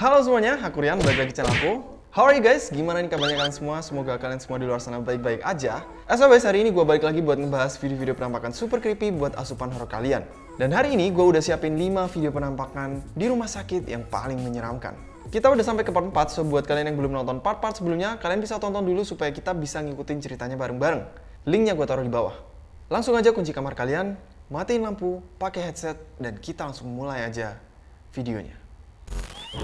Halo semuanya, aku Rian, balik lagi channel aku. How are you guys? Gimana nih kabarnya kalian semua? Semoga kalian semua di luar sana baik-baik aja. As always, hari ini gue balik lagi buat ngebahas video-video penampakan super creepy buat asupan horror kalian. Dan hari ini gue udah siapin 5 video penampakan di rumah sakit yang paling menyeramkan. Kita udah sampai ke part 4, so buat kalian yang belum nonton part-part sebelumnya, kalian bisa tonton dulu supaya kita bisa ngikutin ceritanya bareng-bareng. Linknya gue taruh di bawah. Langsung aja kunci kamar kalian, matiin lampu, pakai headset, dan kita langsung mulai aja videonya. Kita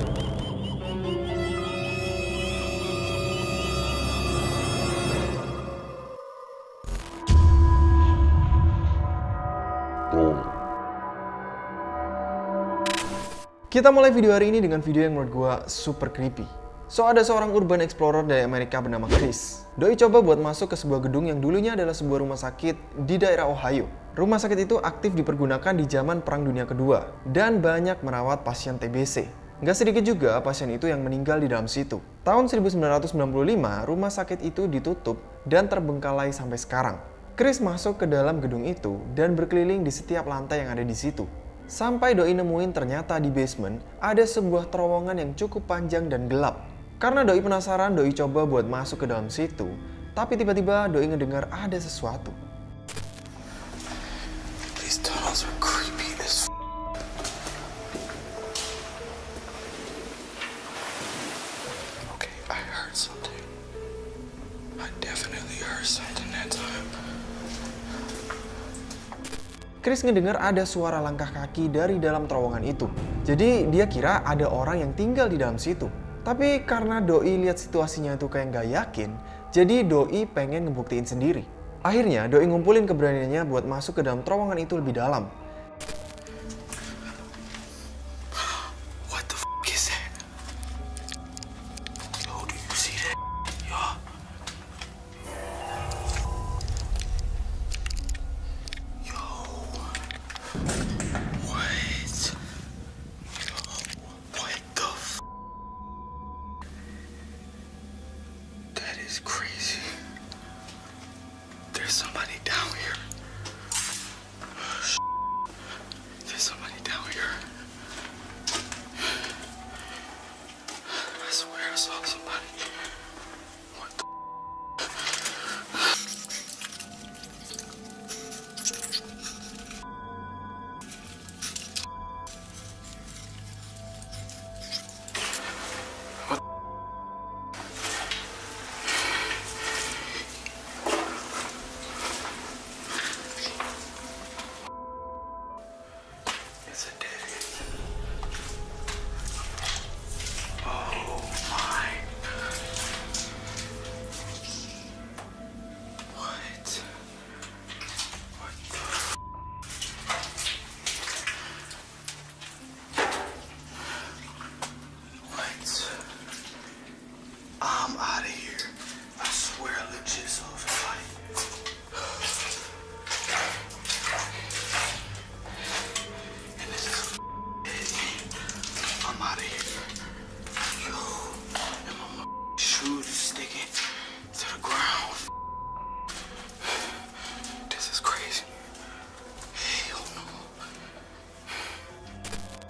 mulai video hari ini dengan video yang menurut gua super creepy. So, ada seorang urban explorer dari Amerika bernama Chris. Doi coba buat masuk ke sebuah gedung yang dulunya adalah sebuah rumah sakit di daerah Ohio. Rumah sakit itu aktif dipergunakan di zaman Perang Dunia Kedua dan banyak merawat pasien TBC. Nggak sedikit juga pasien itu yang meninggal di dalam situ. Tahun 1995, rumah sakit itu ditutup dan terbengkalai sampai sekarang. Chris masuk ke dalam gedung itu dan berkeliling di setiap lantai yang ada di situ. Sampai Doi nemuin ternyata di basement ada sebuah terowongan yang cukup panjang dan gelap. Karena Doi penasaran, Doi coba buat masuk ke dalam situ. Tapi tiba-tiba Doi ngedengar ada sesuatu. Heard something. Chris ngedengar ada suara langkah kaki dari dalam terowongan itu. Jadi dia kira ada orang yang tinggal di dalam situ. Tapi karena Doi lihat situasinya itu kayak nggak yakin, jadi Doi pengen ngebuktiin sendiri. Akhirnya Doi ngumpulin keberaniannya buat masuk ke dalam terowongan itu lebih dalam. There's somebody down here.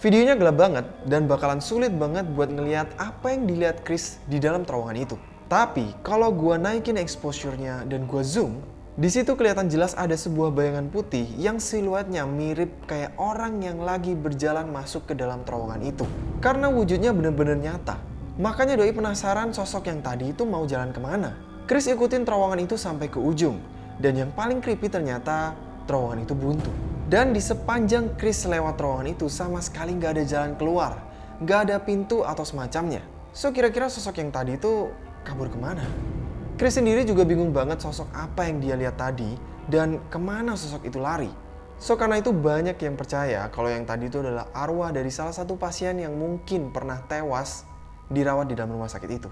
Videonya gelap banget dan bakalan sulit banget buat ngeliat apa yang dilihat Chris di dalam terowongan itu. Tapi kalau gua naikin exposure-nya dan gua zoom, di situ kelihatan jelas ada sebuah bayangan putih yang siluetnya mirip kayak orang yang lagi berjalan masuk ke dalam terowongan itu. Karena wujudnya bener-bener nyata. Makanya Doi penasaran sosok yang tadi itu mau jalan ke mana. Chris ikutin terowongan itu sampai ke ujung. Dan yang paling creepy ternyata terowongan itu buntu. Dan di sepanjang Chris lewat terowongan itu sama sekali nggak ada jalan keluar. Nggak ada pintu atau semacamnya. So kira-kira sosok yang tadi itu kabur ke mana? Chris sendiri juga bingung banget sosok apa yang dia lihat tadi dan ke mana sosok itu lari. So karena itu banyak yang percaya kalau yang tadi itu adalah arwah dari salah satu pasien yang mungkin pernah tewas dirawat di dalam rumah sakit itu.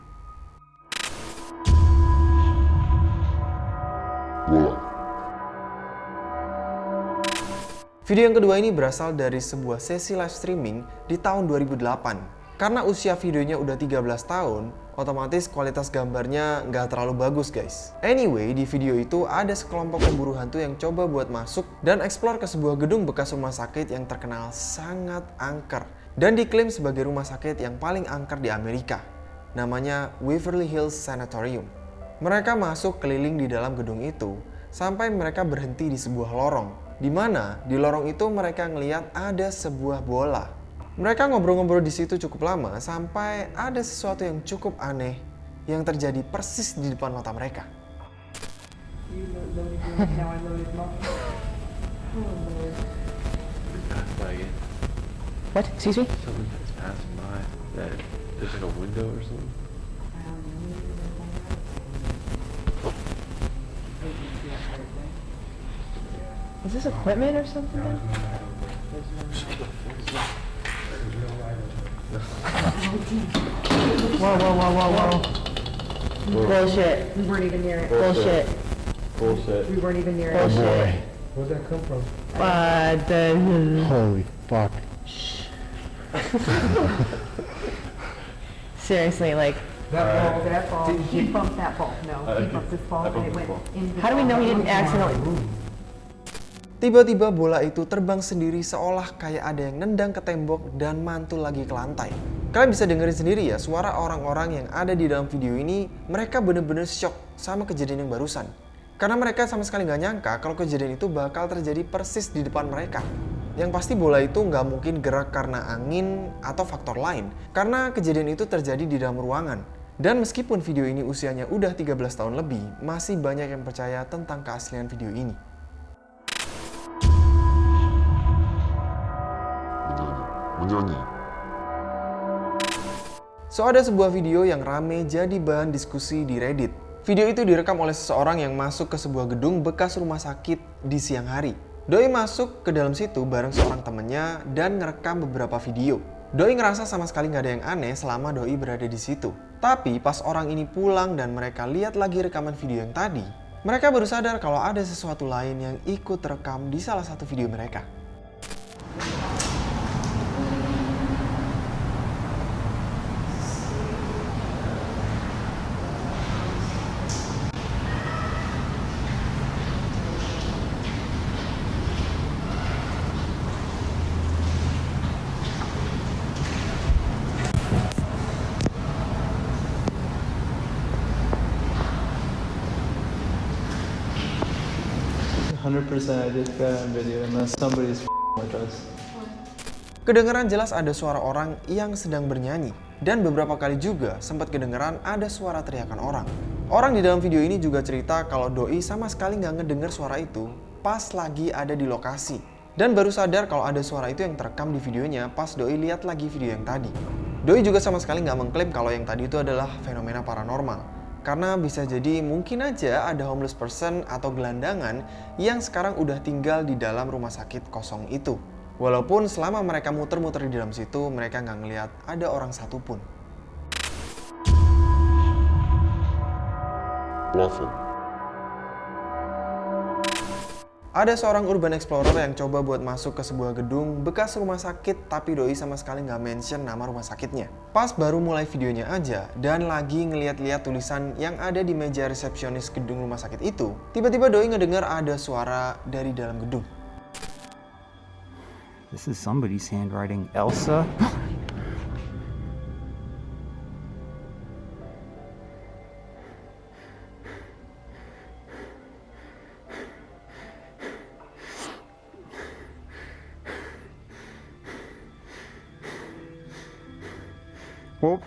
Video yang kedua ini berasal dari sebuah sesi live streaming di tahun 2008. Karena usia videonya udah 13 tahun, otomatis kualitas gambarnya nggak terlalu bagus guys. Anyway, di video itu ada sekelompok pemburu hantu yang coba buat masuk dan eksplor ke sebuah gedung bekas rumah sakit yang terkenal sangat angker dan diklaim sebagai rumah sakit yang paling angker di Amerika. Namanya Waverly Hills Sanatorium. Mereka masuk keliling di dalam gedung itu sampai mereka berhenti di sebuah lorong. Di mana di lorong itu mereka ngeliat ada sebuah bola. Mereka ngobrol-ngobrol di situ cukup lama sampai ada sesuatu yang cukup aneh yang terjadi persis di depan mata mereka. What? Excuse me? Something that's passing by. That there's like a window or something. Is this equipment or something? Whoa, whoa, whoa, whoa, whoa. Bullshit. We weren't even near it. Bullshit. Bullshit. We weren't even near it. Bullshit. Where'd that come from? Uh, the, Holy fuck. seriously, like, That ball, that ball, he bumped that ball. No, he bumped this ball and it went into. how do we know he didn't accidentally? Tiba-tiba bola itu terbang sendiri seolah kayak ada yang nendang ke tembok dan mantul lagi ke lantai. Kalian bisa dengerin sendiri ya suara orang-orang yang ada di dalam video ini, mereka bener-bener shock sama kejadian yang barusan. Karena mereka sama sekali nggak nyangka kalau kejadian itu bakal terjadi persis di depan mereka. Yang pasti bola itu nggak mungkin gerak karena angin atau faktor lain. Karena kejadian itu terjadi di dalam ruangan. Dan meskipun video ini usianya udah 13 tahun lebih, masih banyak yang percaya tentang keaslian video ini. Menyanyi. So ada sebuah video yang rame jadi bahan diskusi di Reddit. Video itu direkam oleh seseorang yang masuk ke sebuah gedung bekas rumah sakit di siang hari. Doi masuk ke dalam situ bareng seorang temennya dan ngerekam beberapa video. Doi ngerasa sama sekali nggak ada yang aneh selama Doi berada di situ. Tapi pas orang ini pulang dan mereka lihat lagi rekaman video yang tadi, mereka baru sadar kalau ada sesuatu lain yang ikut terekam di salah satu video mereka. Kedengaran jelas ada suara orang yang sedang bernyanyi. Dan beberapa kali juga sempat kedengaran ada suara teriakan orang. Orang di dalam video ini juga cerita kalau Doi sama sekali nggak ngedenger suara itu pas lagi ada di lokasi. Dan baru sadar kalau ada suara itu yang terekam di videonya pas Doi lihat lagi video yang tadi. Doi juga sama sekali nggak mengklaim kalau yang tadi itu adalah fenomena paranormal. Karena bisa jadi mungkin aja ada homeless person atau gelandangan yang sekarang udah tinggal di dalam rumah sakit kosong itu. Walaupun selama mereka muter-muter di dalam situ, mereka nggak ngelihat ada orang satupun. Plafon. Ada seorang urban explorer yang coba buat masuk ke sebuah gedung bekas rumah sakit tapi Doi sama sekali nggak mention nama rumah sakitnya. Pas baru mulai videonya aja dan lagi ngeliat-liat tulisan yang ada di meja resepsionis gedung rumah sakit itu, tiba-tiba Doi ngedengar ada suara dari dalam gedung. This is somebody's handwriting. Elsa? Whoop.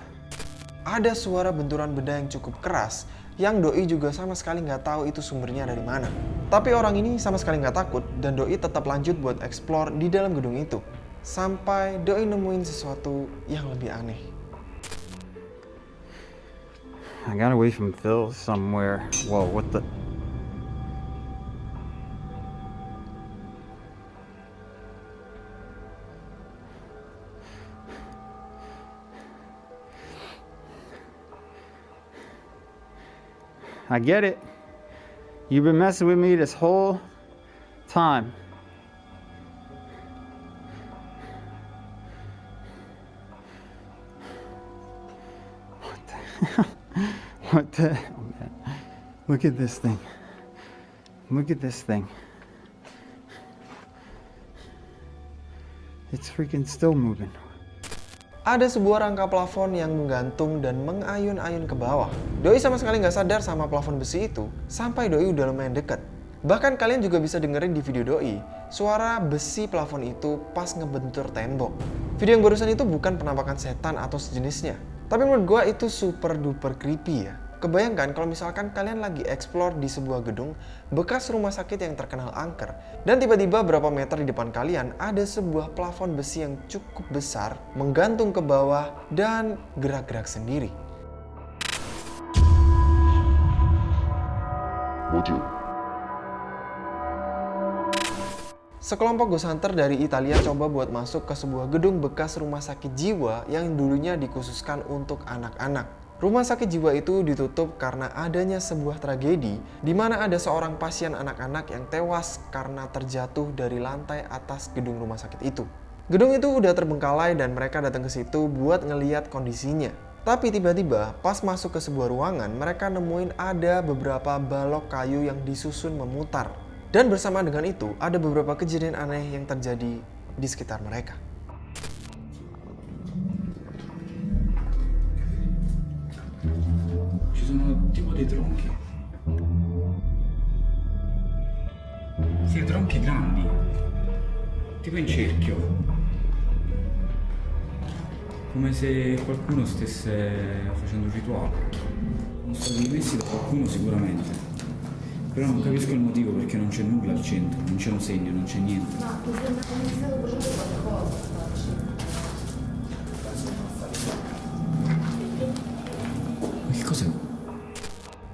Ada suara benturan benda yang cukup keras yang Doi juga sama sekali nggak tahu itu sumbernya dari mana. Tapi orang ini sama sekali nggak takut dan Doi tetap lanjut buat explore di dalam gedung itu. Sampai Doi nemuin sesuatu yang lebih aneh. I got away from Phil somewhere. Whoa, what the? I get it. You've been messing with me this whole time. What the hell? What the hell, man? Look at this thing. Look at this thing. It's freaking still moving. Ada sebuah rangka plafon yang menggantung dan mengayun-ayun ke bawah. Doi sama sekali nggak sadar sama plafon besi itu, sampai Doi udah lumayan dekat. Bahkan kalian juga bisa dengerin di video Doi, suara besi plafon itu pas ngebentur tembok. Video yang barusan itu bukan penampakan setan atau sejenisnya. Tapi menurut gua itu super duper creepy ya. Kebayangkan kalau misalkan kalian lagi explore di sebuah gedung bekas rumah sakit yang terkenal angker dan tiba-tiba berapa meter di depan kalian ada sebuah plafon besi yang cukup besar menggantung ke bawah dan gerak-gerak sendiri. 뭐죠? Sekelompok ghost hunter dari Italia coba buat masuk ke sebuah gedung bekas rumah sakit jiwa yang dulunya dikhususkan untuk anak-anak. Rumah sakit jiwa itu ditutup karena adanya sebuah tragedi di mana ada seorang pasien anak-anak yang tewas karena terjatuh dari lantai atas gedung rumah sakit itu. Gedung itu udah terbengkalai dan mereka datang ke situ buat ngeliat kondisinya. Tapi tiba-tiba pas masuk ke sebuah ruangan mereka nemuin ada beberapa balok kayu yang disusun memutar. Dan bersama dengan itu ada beberapa kejadian aneh yang terjadi di sekitar mereka. Ci sono tipo dei tronchi. Sì, tronchi grandi. Tipo in cerchio. Come se qualcuno stesse facendo un rituale. Sono stati messi da qualcuno sicuramente. Però non capisco il motivo perché non c'è nulla al centro, non c'è un segno, non c'è niente. Ma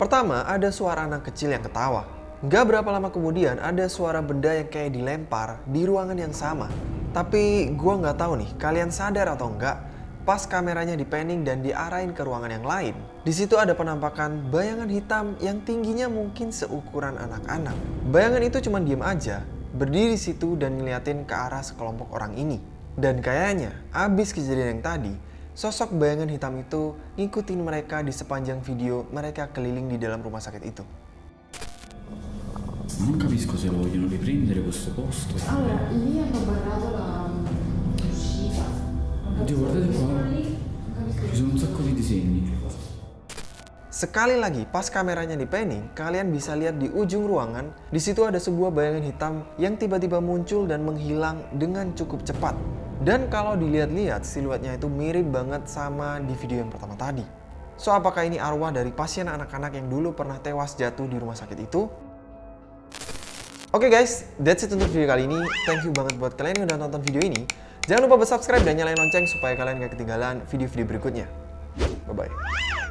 Pertama, ada suara anak kecil yang ketawa. Gak berapa lama kemudian ada suara benda yang kayak dilempar di ruangan yang sama. Tapi gua nggak tahu nih, kalian sadar atau enggak, pas kameranya dipanning dan diarahin ke ruangan yang lain, di situ ada penampakan bayangan hitam yang tingginya mungkin seukuran anak-anak. Bayangan itu cuma diem aja, berdiri situ dan ngeliatin ke arah sekelompok orang ini. Dan kayaknya, abis kejadian yang tadi, sosok bayangan hitam itu ngikutin mereka di sepanjang video mereka keliling di dalam rumah sakit itu. Non capisco se lo vogliono riprendere questo posto. Allora, lì hanno barrato la uscita. Oddio, guardate qua. Ci sono un sacco di disegni. Sekali lagi, pas kameranya di panning, kalian bisa lihat di ujung ruangan, di situ ada sebuah bayangan hitam yang tiba-tiba muncul dan menghilang dengan cukup cepat. Dan kalau dilihat-lihat, siluetnya itu mirip banget sama di video yang pertama tadi. So, apakah ini arwah dari pasien anak-anak yang dulu pernah tewas jatuh di rumah sakit itu? Oke guys, that's it untuk video kali ini. Thank you banget buat kalian yang udah nonton video ini. Jangan lupa subscribe dan nyalain lonceng supaya kalian gak ketinggalan video-video berikutnya. Bye-bye.